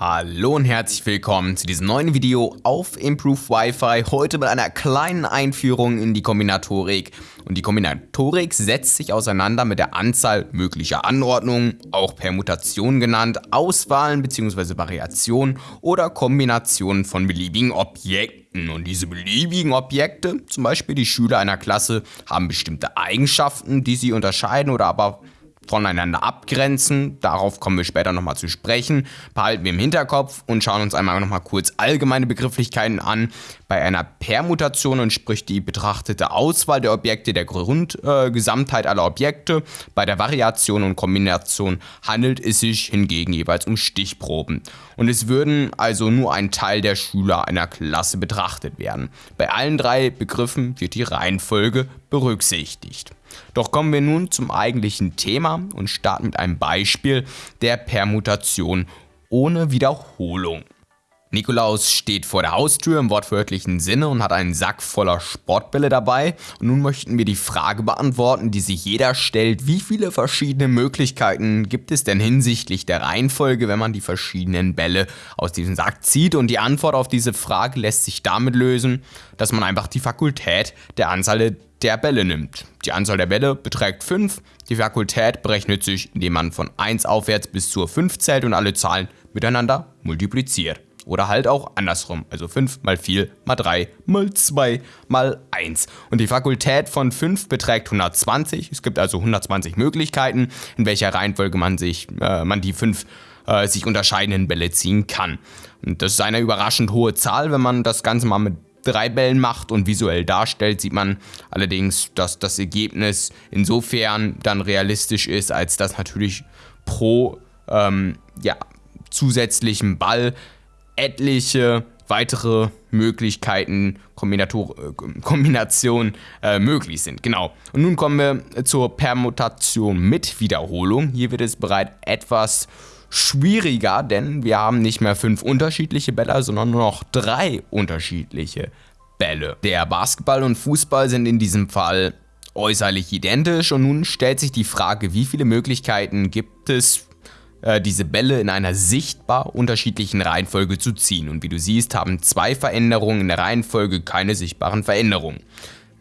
Hallo und herzlich willkommen zu diesem neuen Video auf Improve Wi-Fi. Heute mit einer kleinen Einführung in die Kombinatorik. Und die Kombinatorik setzt sich auseinander mit der Anzahl möglicher Anordnungen, auch Permutationen genannt, Auswahlen bzw. Variationen oder Kombinationen von beliebigen Objekten. Und diese beliebigen Objekte, zum Beispiel die Schüler einer Klasse, haben bestimmte Eigenschaften, die sie unterscheiden oder aber voneinander abgrenzen. Darauf kommen wir später nochmal zu sprechen. Behalten wir im Hinterkopf und schauen uns einmal nochmal kurz allgemeine Begrifflichkeiten an. Bei einer Permutation entspricht die betrachtete Auswahl der Objekte der Grundgesamtheit äh, aller Objekte. Bei der Variation und Kombination handelt es sich hingegen jeweils um Stichproben. Und es würden also nur ein Teil der Schüler einer Klasse betrachtet werden. Bei allen drei Begriffen wird die Reihenfolge berücksichtigt. Doch kommen wir nun zum eigentlichen Thema und starten mit einem Beispiel der Permutation ohne Wiederholung. Nikolaus steht vor der Haustür im wortwörtlichen Sinne und hat einen Sack voller Sportbälle dabei. Und nun möchten wir die Frage beantworten, die sich jeder stellt, wie viele verschiedene Möglichkeiten gibt es denn hinsichtlich der Reihenfolge, wenn man die verschiedenen Bälle aus diesem Sack zieht? Und die Antwort auf diese Frage lässt sich damit lösen, dass man einfach die Fakultät der Anzahl der Bälle nimmt. Die Anzahl der Bälle beträgt 5. Die Fakultät berechnet sich, indem man von 1 aufwärts bis zur 5 zählt und alle Zahlen miteinander multipliziert. Oder halt auch andersrum, also 5 mal 4 mal 3 mal 2 mal 1. Und die Fakultät von 5 beträgt 120. Es gibt also 120 Möglichkeiten, in welcher Reihenfolge man, sich, äh, man die 5 äh, sich unterscheidenden Bälle ziehen kann. Und das ist eine überraschend hohe Zahl, wenn man das Ganze mal mit drei Bällen macht und visuell darstellt, sieht man allerdings, dass das Ergebnis insofern dann realistisch ist, als dass natürlich pro ähm, ja, zusätzlichen Ball etliche weitere Möglichkeiten, äh, Kombinationen äh, möglich sind. Genau. Und nun kommen wir zur Permutation mit Wiederholung. Hier wird es bereits etwas schwieriger, denn wir haben nicht mehr fünf unterschiedliche Bälle, sondern nur noch drei unterschiedliche Bälle. Der Basketball und Fußball sind in diesem Fall äußerlich identisch und nun stellt sich die Frage, wie viele Möglichkeiten gibt es äh, diese Bälle in einer sichtbar unterschiedlichen Reihenfolge zu ziehen. Und wie du siehst, haben zwei Veränderungen in der Reihenfolge keine sichtbaren Veränderungen.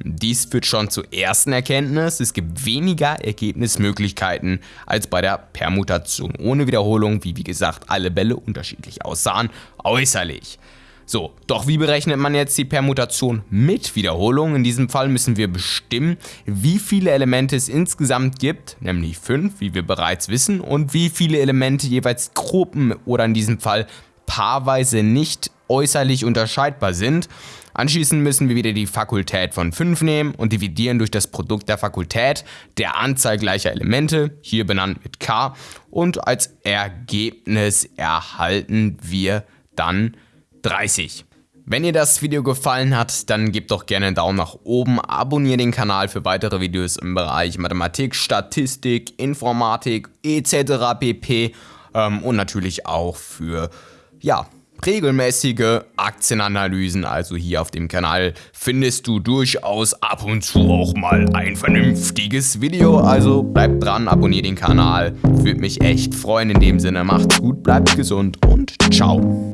Dies führt schon zur ersten Erkenntnis, es gibt weniger Ergebnismöglichkeiten als bei der Permutation ohne Wiederholung, wie wie gesagt alle Bälle unterschiedlich aussahen, äußerlich. So, doch wie berechnet man jetzt die Permutation mit Wiederholung? In diesem Fall müssen wir bestimmen, wie viele Elemente es insgesamt gibt, nämlich 5, wie wir bereits wissen, und wie viele Elemente jeweils Gruppen oder in diesem Fall paarweise nicht äußerlich unterscheidbar sind. Anschließend müssen wir wieder die Fakultät von 5 nehmen und dividieren durch das Produkt der Fakultät der Anzahl gleicher Elemente, hier benannt mit k, und als Ergebnis erhalten wir dann 30. Wenn ihr das Video gefallen hat, dann gebt doch gerne einen Daumen nach oben, abonniert den Kanal für weitere Videos im Bereich Mathematik, Statistik, Informatik etc. pp. Ähm, und natürlich auch für, ja, regelmäßige Aktienanalysen, also hier auf dem Kanal, findest du durchaus ab und zu auch mal ein vernünftiges Video. Also bleibt dran, abonniert den Kanal, würde mich echt freuen. In dem Sinne, macht's gut, bleibt gesund und ciao.